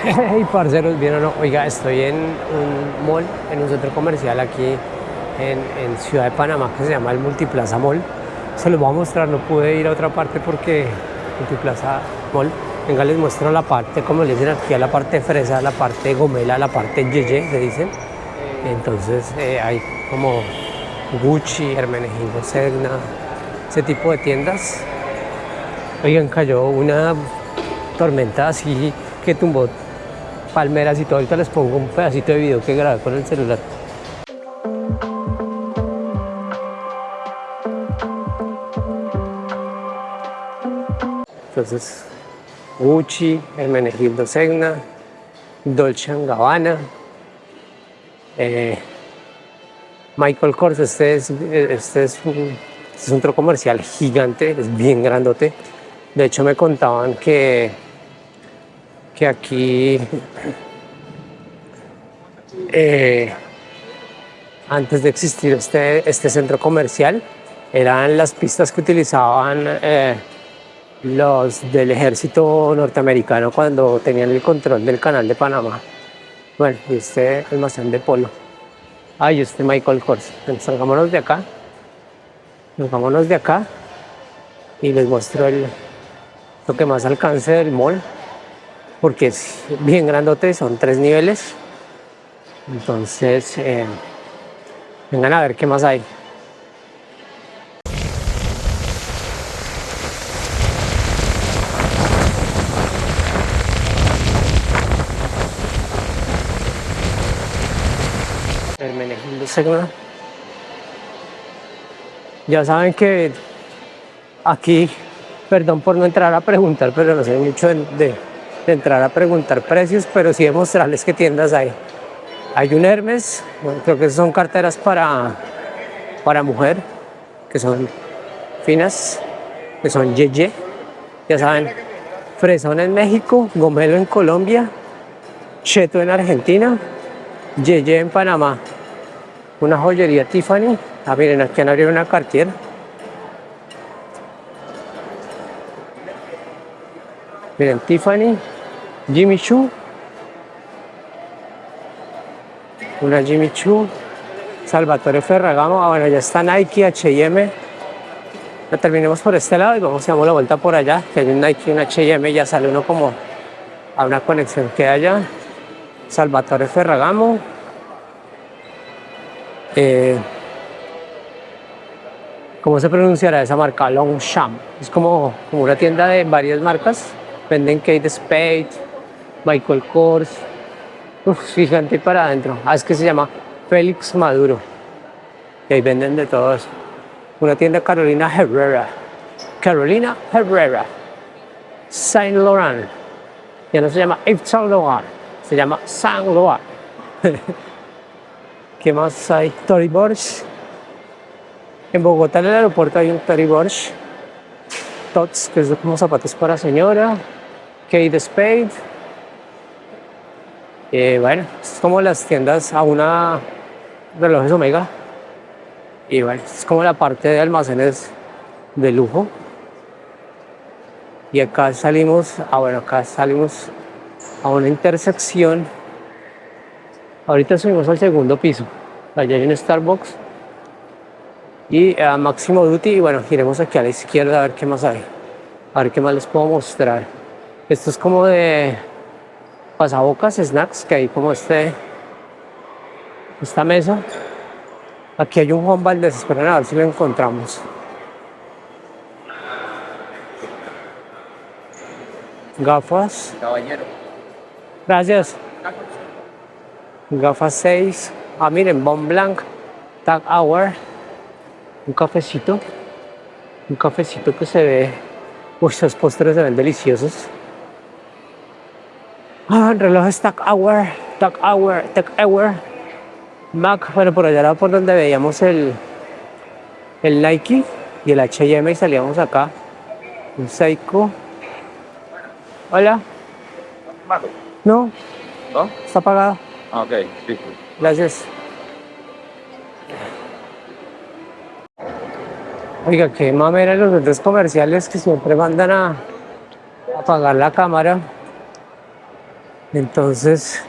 Hey, parceros, bien o no, oiga, estoy en un mall, en un centro comercial aquí en, Ciudad de Panamá que se llama el Multiplaza Mall. Se los voy a mostrar, no pude ir a otra parte porque Multiplaza Mall. Venga, les muestro la parte, como les dicen aquí, la parte fresa, la parte gomela, la parte yeye, se dicen. Entonces eh, hay como Gucci, Hermenegildo Segna, ese tipo de tiendas. Oigan, cayó una tormenta así que tumbó palmeras y todo. Ahorita les pongo un pedacito de video que grabé con el celular. Entonces, Gucci, Hermenegildo Segna, Dolce Gabbana, eh, Michael Kors, este es, este es un centro comercial gigante, es bien grandote. De hecho me contaban que que aquí eh, antes de existir este, este centro comercial eran las pistas que utilizaban eh, los del ejército norteamericano cuando tenían el control del canal de Panamá. Bueno, y este almacén de polo. Ay, este Michael Kors. salgámonos de acá. Salgámonos de acá y les muestro el, lo que más alcance del mall porque es bien grandote, son tres niveles. Entonces, eh, vengan a ver qué más hay. Hermenegildo Segna. Ya saben que aquí, perdón por no entrar a preguntar, pero no sé mucho de de entrar a preguntar precios, pero sí de mostrarles qué tiendas hay. Hay un Hermes, creo que son carteras para, para mujer, que son finas, que son Yeye, ya saben, Fresón en México, Gomelo en Colombia, Cheto en Argentina, Yeye en Panamá, una joyería Tiffany, ah miren aquí han abierto una Cartier, Miren, Tiffany, Jimmy Choo, una Jimmy Choo, Salvatore Ferragamo, ah, bueno, ya está Nike, H&M. Ya terminemos por este lado y vamos a dar la vuelta por allá, que hay un Nike un H&M, ya sale uno como a una conexión que haya. Salvatore Ferragamo. Eh, ¿Cómo se pronunciará esa marca? Longchamp. Es como, como una tienda de varias marcas venden Kate Spade, Michael Kors, Uf, gigante para adentro. Ah, es que se llama Félix Maduro. Y ahí venden de todos. Una tienda Carolina Herrera. Carolina Herrera. Saint Laurent. Ya no se llama Yves Saint se llama Saint Laurent. ¿Qué más hay? Tory Burch. En Bogotá, en el aeropuerto, hay un Tory Burch. Tots, que es como zapatos para señora. Kate Spade. Eh, bueno, es como las tiendas a una relojes Omega. Y bueno, es como la parte de almacenes de lujo. Y acá salimos, ah bueno, acá salimos a una intersección. Ahorita subimos al segundo piso. Allá hay un Starbucks y a Máximo Duty. Y bueno, iremos aquí a la izquierda a ver qué más hay. A ver qué más les puedo mostrar. Esto es como de pasabocas, snacks, que hay como este, esta mesa. Aquí hay un Juan Valdez, esperen a ver si lo encontramos. Gafas. Caballero. Gracias. Gafas 6. Ah, miren, Bon Blanc, Tag Hour. Un cafecito. Un cafecito que se ve. Uy, esos postres se ven deliciosos. Ah, reloj Tag Hour, Tag Hour, Tag Hour. Mac, bueno, por allá era por donde veíamos el, el Nike y el H&M y salíamos acá. Un Seiko. Hola. No. ¿No? Está apagado. Ah, ok, sí. Gracias. Oiga, qué mamera los centros comerciales que siempre mandan a apagar la cámara Entonces,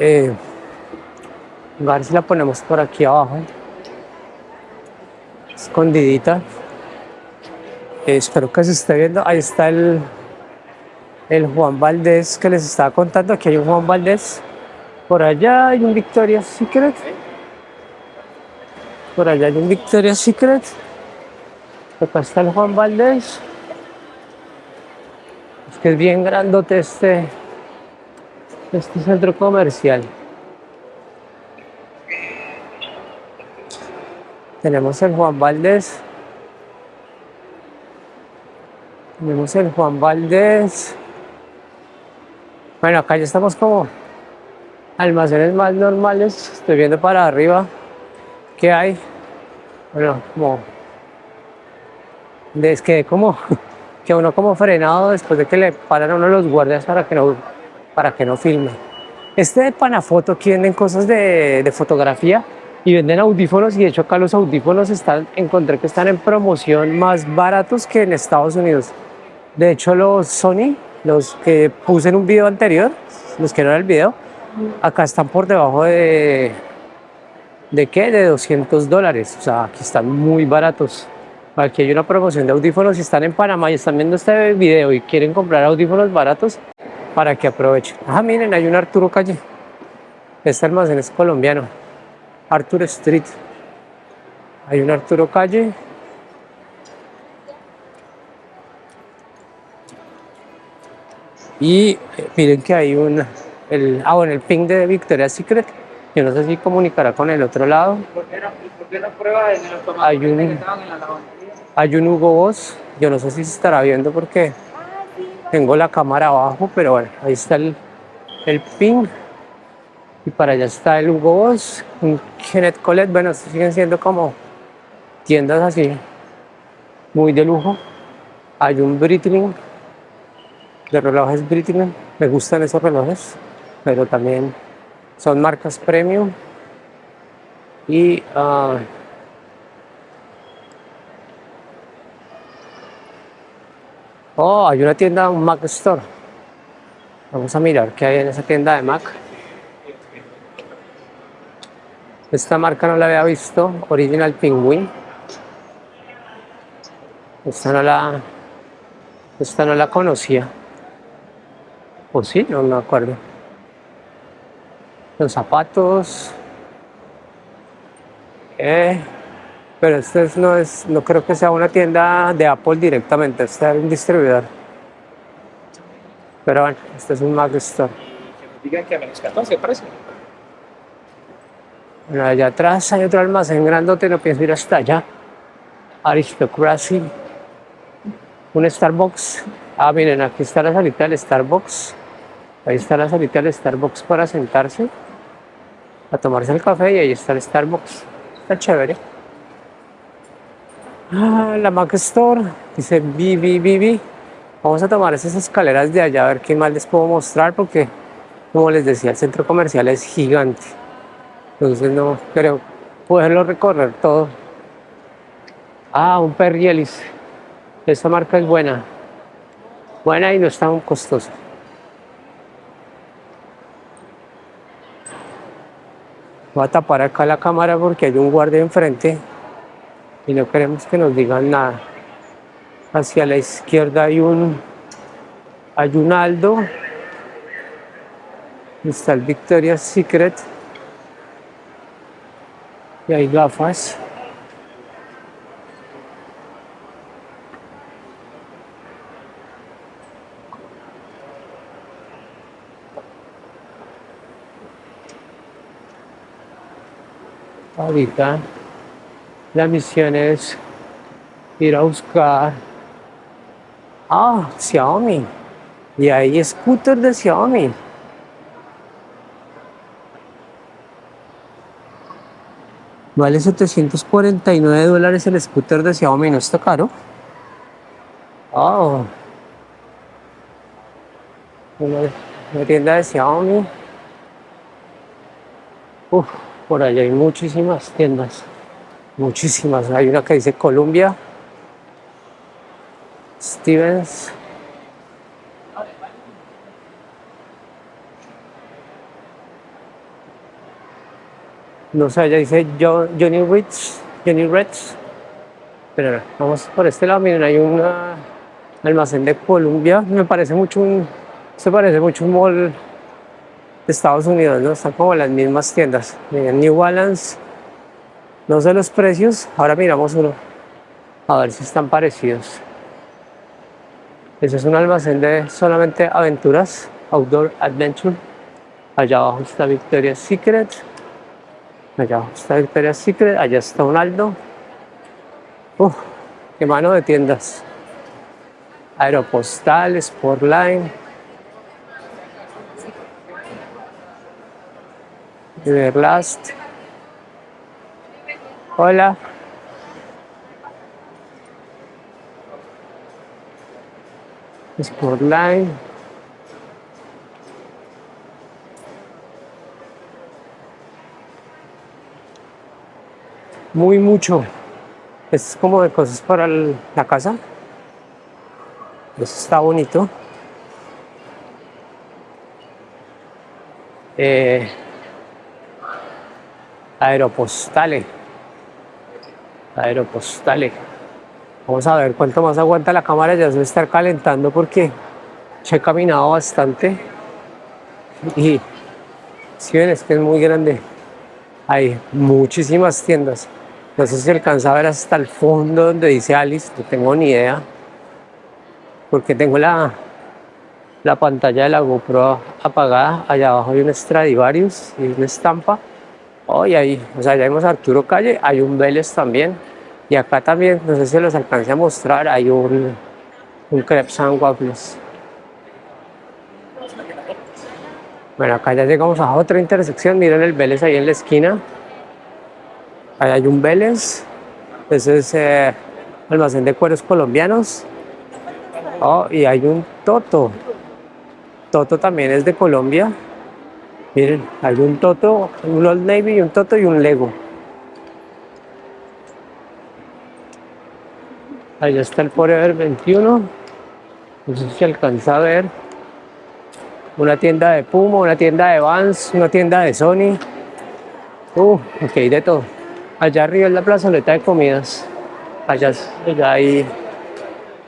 eh, a ver si la ponemos por aquí abajo. Escondidita. Eh, espero que se esté viendo. Ahí está el, el Juan Valdés que les estaba contando. Aquí hay un Juan Valdés. Por allá hay un Victoria's Secret. Por allá hay un Victoria's Secret. Acá está el Juan Valdés. Es que es bien grandote este, este centro comercial. Tenemos el Juan Valdés. Tenemos el Juan Valdés. Bueno, acá ya estamos como almacenes más normales. Estoy viendo para arriba qué hay. Bueno, como es que como que uno como frenado después de que le paran a uno los guardias para que no para que no filme. Este de Panafoto aquí venden cosas de, de fotografía y venden audífonos y de hecho acá los audífonos están, encontré que están en promoción más baratos que en Estados Unidos. De hecho los Sony, los que puse en un video anterior, los que no era el video, acá están por debajo de, ¿de qué? De 200 dólares, o sea, aquí están muy baratos. Aquí hay una promoción de audífonos, si están en Panamá y están viendo este video y quieren comprar audífonos baratos, para que aprovechen. Ah, miren, hay un Arturo Calle. Este almacén es colombiano. Arturo Street. Hay un Arturo Calle. Y eh, miren que hay un, el, ah, bueno, el ping de Victoria's Secret. Yo no sé si comunicará con el otro lado. Hay un, hay un Hugo Boss. Yo no sé si se estará viendo porque tengo la cámara abajo, pero bueno, ahí está el, el ping. Y para allá está el Hugo Boss, un Kenneth Colette. Bueno, siguen siendo como tiendas así, muy de lujo. Hay un Breitling, de relojes Breitling. Me gustan esos relojes, pero también son marcas premium. Y uh, Oh, hay una tienda, un Mac Store. Vamos a mirar qué hay en esa tienda de Mac. Esta marca no la había visto, Original Penguin. Esta no la, esta no la conocía. ¿O sí? No me acuerdo. Los zapatos. Eh, pero este no es, no creo que sea una tienda de Apple directamente, este es un distribuidor. Pero bueno, este es un Mac Store. Digan que a menos 14 precio. Bueno, allá atrás hay otro almacén grandote, no pienso ir hasta allá. Aristocracy. Un Starbucks. Ah, miren, aquí está la salita del Starbucks. Ahí está la salita del Starbucks para sentarse, a tomarse el café y ahí está el Starbucks. Está chévere. Ah, la Mac Store, dice Bibi, Bibi. Vamos a tomar esas escaleras de allá a ver qué más les puedo mostrar porque, como les decía, el centro comercial es gigante. Entonces no creo poderlo recorrer todo. Ah, un Perrielis. Esta marca es buena. Buena y no está tan costosa. Voy a tapar acá la cámara porque hay un guardia enfrente y no queremos que nos digan nada. Hacia la izquierda hay un, hay un Aldo, está el Victoria's Secret y hay gafas. Ahorita la misión es ir a buscar ah, Xiaomi. Y hay scooter de Xiaomi. Vale 749 dólares el scooter de Xiaomi no está caro oh una, tienda de Xiaomi. Uf, por allá hay muchísimas tiendas Muchísimas. Hay una que dice Columbia Stevens. No sé, ya dice Johnny Ritz. Johnny Ritz. Pero vamos por este lado. Miren, hay un almacén de Columbia Me parece mucho un. Se parece mucho un mall de Estados Unidos, ¿no? Están como las mismas tiendas. Miren, New Balance no sé los precios, ahora miramos uno, a ver si están parecidos. Ese es un almacén de solamente aventuras, Outdoor Adventure. Allá abajo está Victoria's Secret. Allá abajo está Victoria's Secret, allá está un Aldo. Uf, qué mano de tiendas. Aeropostal, Sportline. Everlast. Hola. Sportline. Muy mucho. Es como de cosas para la casa. Eso está bonito. Eh, aeropostale. Aeropostale. Vamos a ver cuánto más aguanta la cámara. Ya se va a estar calentando porque he caminado bastante. Y si ven, es que es muy grande. Hay muchísimas tiendas. No sé si alcanza a ver hasta el fondo donde dice Alice, no tengo ni idea. Porque tengo la, la pantalla de la GoPro apagada. Allá abajo hay un Stradivarius y una estampa. Oh, y ahí, o sea, ya vemos a Arturo Calle, hay un Vélez también. Y acá también, no sé si los alcance a mostrar, hay un, un Crepes and Waffles. Bueno, acá ya llegamos a otra intersección. Miren el Vélez ahí en la esquina. Ahí hay un Vélez. Ese es eh, almacén de cueros colombianos. Oh, y hay un Toto. Toto también es de Colombia. Miren, hay un Toto, un Old Navy, un Toto y un Lego. Ahí está el Forever 21. No sé si alcanza a ver. Una tienda de Puma, una tienda de Vans, una tienda de Sony. Uh, ok, de todo. Allá arriba es la plazoleta de comidas. Allá, allá hay,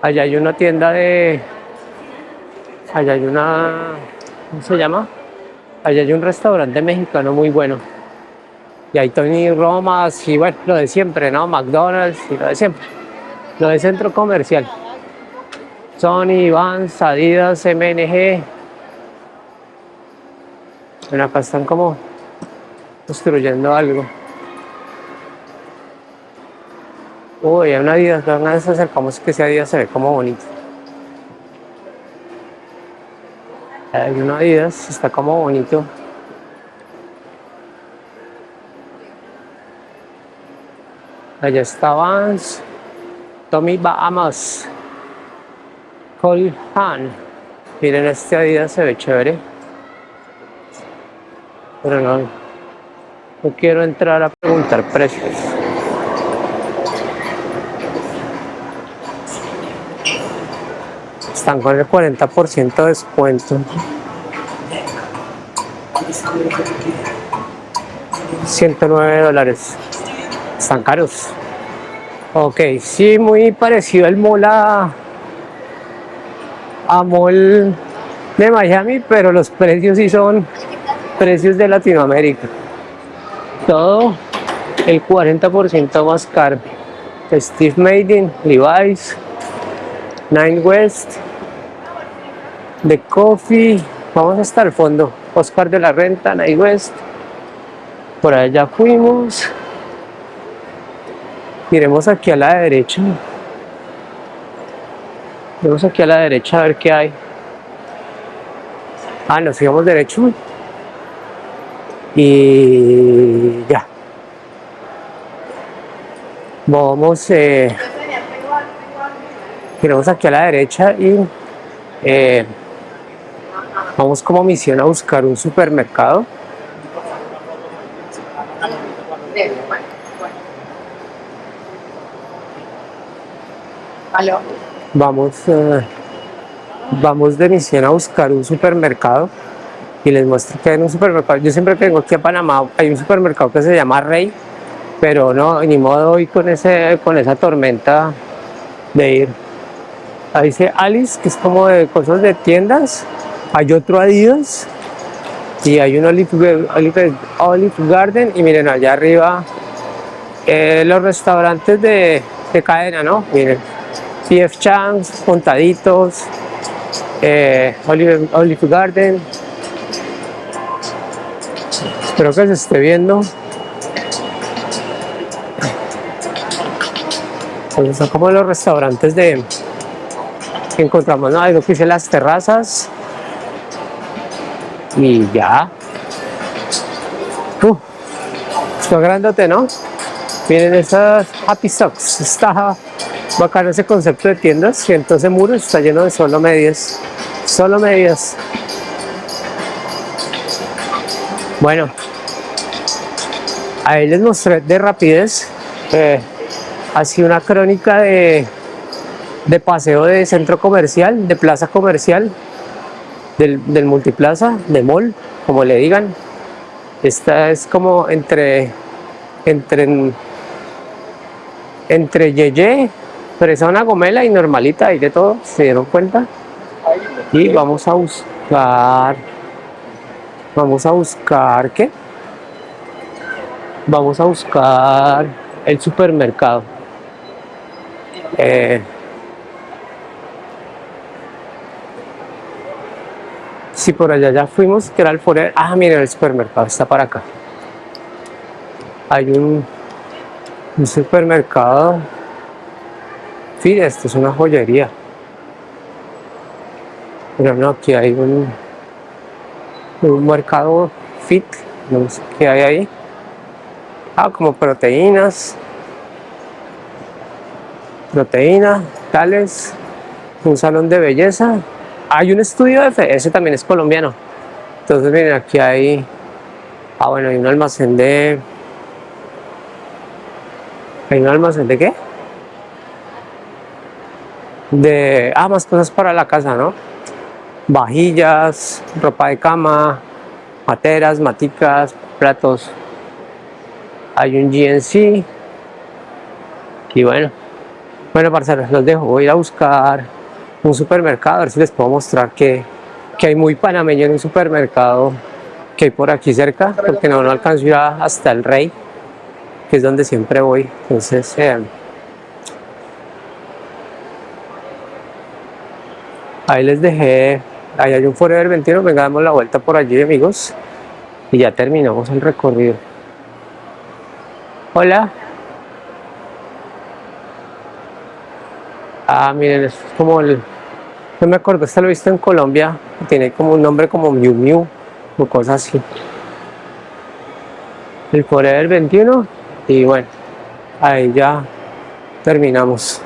allá hay una tienda de, allá hay una, ¿cómo se llama? Allá hay un restaurante mexicano muy bueno. Y hay Tony Romas y bueno, lo de siempre, ¿no? McDonald's y lo de siempre. Lo de centro comercial. Sony, Vans, Adidas, MNG. Bueno, acá están como construyendo algo. Uy, hay una Adidas, una vez acercamos que ese Adidas se ve como bonito. Hay una Adidas, está como bonito. Allá está Vans, Tommy Bahamas, Cole Han. Miren, este Adidas se ve chévere. Pero no, no quiero entrar a preguntar precios. Están con el 40% de descuento. 109 dólares. Están caros. Ok, sí, muy parecido el mall a, mall de Miami, pero los precios sí son precios de Latinoamérica. Todo el 40% más caro. Steve Madden, Levi's, Nine West, The Coffee, vamos hasta el fondo. Oscar de la Renta, Nine West. Por allá fuimos. Miremos aquí a la derecha. Miremos aquí a la derecha a ver qué hay. Ah, nos sigamos derecho. Y ya. Vamos, eh, miremos aquí a la derecha y eh, vamos como misión a buscar un supermercado. Vamos, eh, vamos de misión a buscar un supermercado. y les muestro que en un supermercado, yo siempre que vengo aquí a Panamá, hay un supermercado que se llama Rey, pero no, ni modo hoy con, ese, con esa tormenta de ir. Ahí dice Alice, que es como de cosas de tiendas, hay otro Adidas, y hay un Olive, Olive, Garden, y miren allá arriba eh, los restaurantes de, de cadena, ¿no? Miren, PF Chang's, Puntaditos, eh, Olive, Olive Garden. Espero que se esté viendo. Son como los restaurantes de que encontramos, ¿no? Algo que hice las terrazas. Y ya. Uh, está grandote, ¿no? Miren esas Happy Socks. Está bacano ese concepto de tiendas. Y entonces muro está lleno de solo medias. Solo medias. Bueno. Ahí les mostré de rapidez. Eh, así una crónica de, de paseo de centro comercial, de plaza comercial, del, del multiplaza, de mall, como le digan. Esta es como entre entre entre Yeye, Fresona Gomela y Normalita, hay de todo, ¿se dieron cuenta? Y vamos a buscar, vamos a buscar, ¿qué? Vamos a buscar el supermercado. Eh, si por allá ya fuimos, que era el Forer, ah, miren, el supermercado está para acá. Hay un un supermercado. Sí, esto es una joyería. Pero no, aquí hay un, un mercado fit, no sé qué hay ahí. Ah, como proteínas. Proteínas, tales. Un salón de belleza. Hay un estudio de fe, ese también es colombiano. Entonces miren, aquí hay, ah bueno, hay un almacén de ¿Hay un almacén de qué? De, ah, más cosas para la casa, ¿no? Vajillas, ropa de cama, materas, maticas, platos. Hay un GNC. Y bueno, bueno, parceros, los dejo. Voy a ir a buscar un supermercado, a ver si les puedo mostrar que, que hay muy panameño en un supermercado que hay por aquí cerca, porque no, no alcanzo a hasta el Rey que es donde siempre voy. Entonces, eh, ahí les dejé, ahí hay un Forever 21, venga, damos la vuelta por allí, amigos, y ya terminamos el recorrido. Hola. Ah, miren, es como el, no me acuerdo, este lo he visto en Colombia, tiene como un nombre como Miu Miu, o cosas así. El Forever 21 y bueno, ahí ya terminamos.